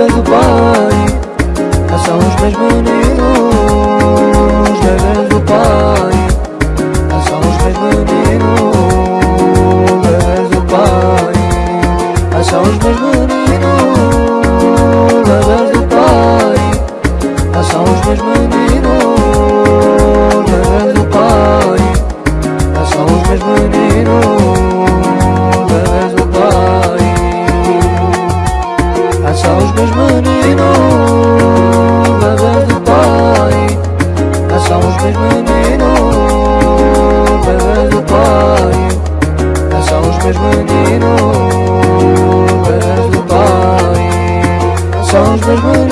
vez o os meus meninos Da do Pai. Caçam os meus meninos Da vez do Pai. Caçam os meus meninos Da vez do Pai. Caçam os meus meninos Da vez do Pai. Caçam os meus meninos Salvador.